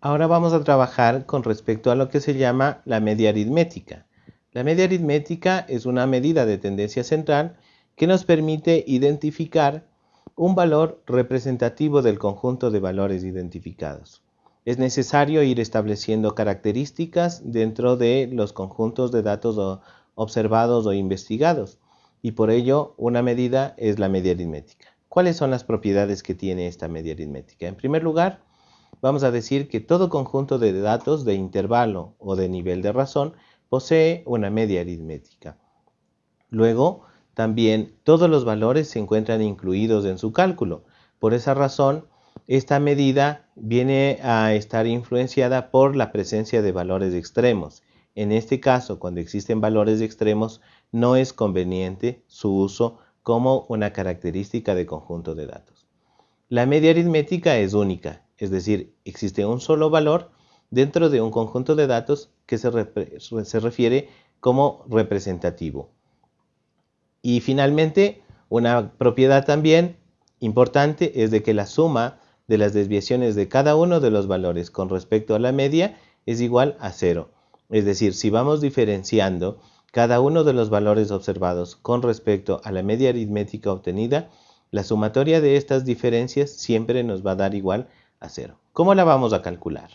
Ahora vamos a trabajar con respecto a lo que se llama la media aritmética. La media aritmética es una medida de tendencia central que nos permite identificar un valor representativo del conjunto de valores identificados. Es necesario ir estableciendo características dentro de los conjuntos de datos observados o investigados y por ello una medida es la media aritmética. ¿Cuáles son las propiedades que tiene esta media aritmética? En primer lugar, vamos a decir que todo conjunto de datos de intervalo o de nivel de razón posee una media aritmética. Luego, también todos los valores se encuentran incluidos en su cálculo. Por esa razón, esta medida viene a estar influenciada por la presencia de valores extremos. En este caso, cuando existen valores extremos, no es conveniente su uso como una característica de conjunto de datos. La media aritmética es única, es decir, existe un solo valor dentro de un conjunto de datos que se, se refiere como representativo. Y finalmente, una propiedad también importante es de que la suma de las desviaciones de cada uno de los valores con respecto a la media es igual a cero. Es decir, si vamos diferenciando cada uno de los valores observados con respecto a la media aritmética obtenida, la sumatoria de estas diferencias siempre nos va a dar igual a cero. ¿Cómo la vamos a calcular?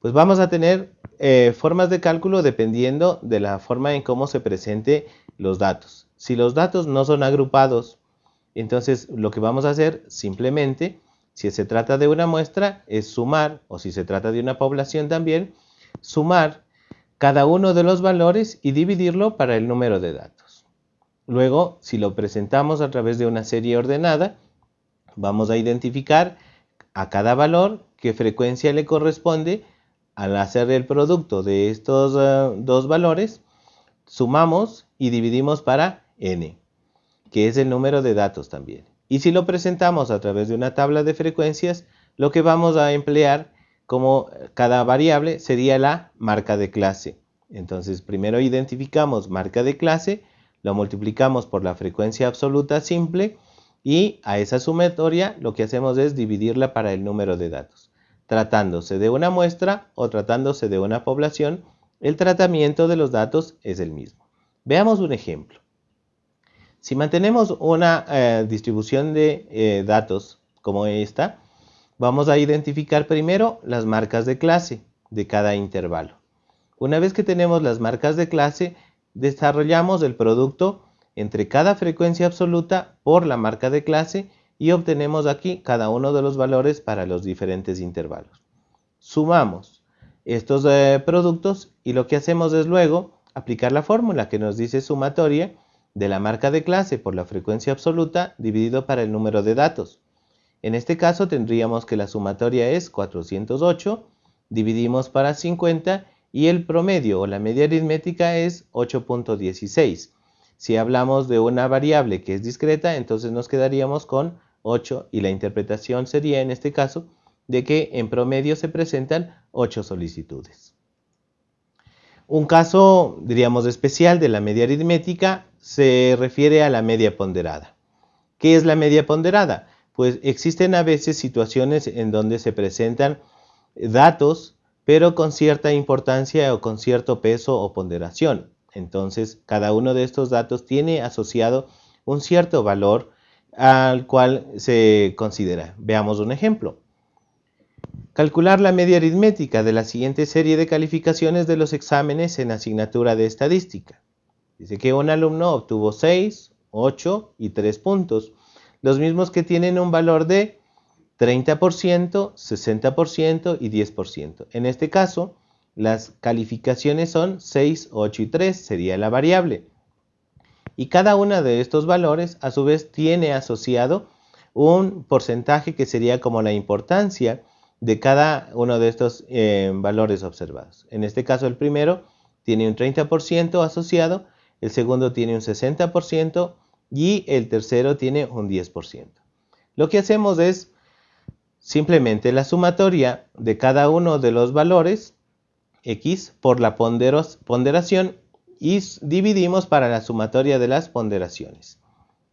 Pues vamos a tener eh, formas de cálculo dependiendo de la forma en cómo se presente los datos. Si los datos no son agrupados, entonces lo que vamos a hacer simplemente, si se trata de una muestra, es sumar, o si se trata de una población también, sumar cada uno de los valores y dividirlo para el número de datos. Luego, si lo presentamos a través de una serie ordenada, vamos a identificar a cada valor qué frecuencia le corresponde al hacer el producto de estos eh, dos valores, sumamos y dividimos para n, que es el número de datos también. Y si lo presentamos a través de una tabla de frecuencias, lo que vamos a emplear como cada variable sería la marca de clase. Entonces primero identificamos marca de clase, lo multiplicamos por la frecuencia absoluta simple y a esa sumatoria lo que hacemos es dividirla para el número de datos. Tratándose de una muestra o tratándose de una población, el tratamiento de los datos es el mismo. Veamos un ejemplo. Si mantenemos una eh, distribución de eh, datos como esta, vamos a identificar primero las marcas de clase de cada intervalo. Una vez que tenemos las marcas de clase, desarrollamos el producto entre cada frecuencia absoluta por la marca de clase y obtenemos aquí cada uno de los valores para los diferentes intervalos. Sumamos estos eh, productos y lo que hacemos es luego aplicar la fórmula que nos dice sumatoria de la marca de clase por la frecuencia absoluta dividido para el número de datos. En este caso tendríamos que la sumatoria es 408, dividimos para 50 y el promedio o la media aritmética es 8.16. Si hablamos de una variable que es discreta, entonces nos quedaríamos con 8 y la interpretación sería en este caso de que en promedio se presentan 8 solicitudes. Un caso, diríamos, especial de la media aritmética se refiere a la media ponderada. ¿Qué es la media ponderada? Pues existen a veces situaciones en donde se presentan datos, pero con cierta importancia o con cierto peso o ponderación. Entonces, cada uno de estos datos tiene asociado un cierto valor al cual se considera. Veamos un ejemplo. Calcular la media aritmética de la siguiente serie de calificaciones de los exámenes en asignatura de estadística. Dice que un alumno obtuvo 6, 8 y 3 puntos, los mismos que tienen un valor de 30%, 60% y 10%. En este caso, las calificaciones son 6, 8 y 3, sería la variable y cada uno de estos valores a su vez tiene asociado un porcentaje que sería como la importancia de cada uno de estos eh, valores observados. En este caso el primero tiene un 30% asociado, el segundo tiene un 60% y el tercero tiene un 10%. Lo que hacemos es simplemente la sumatoria de cada uno de los valores x por la ponderación y dividimos para la sumatoria de las ponderaciones.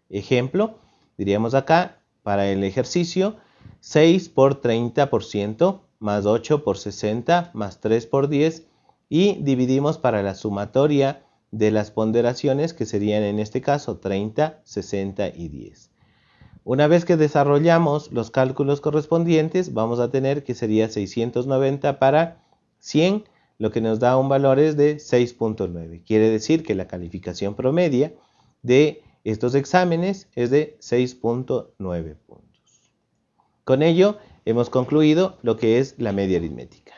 Ejemplo, diríamos acá, para el ejercicio, 6 por 30% más 8 por 60 más 3 por 10 y dividimos para la sumatoria de las ponderaciones que serían en este caso 30, 60 y 10. Una vez que desarrollamos los cálculos correspondientes vamos a tener que sería 690 para 100 lo que nos da un valor es de 6.9. Quiere decir que la calificación promedia de estos exámenes es de 6.9 puntos. Con ello hemos concluido lo que es la media aritmética.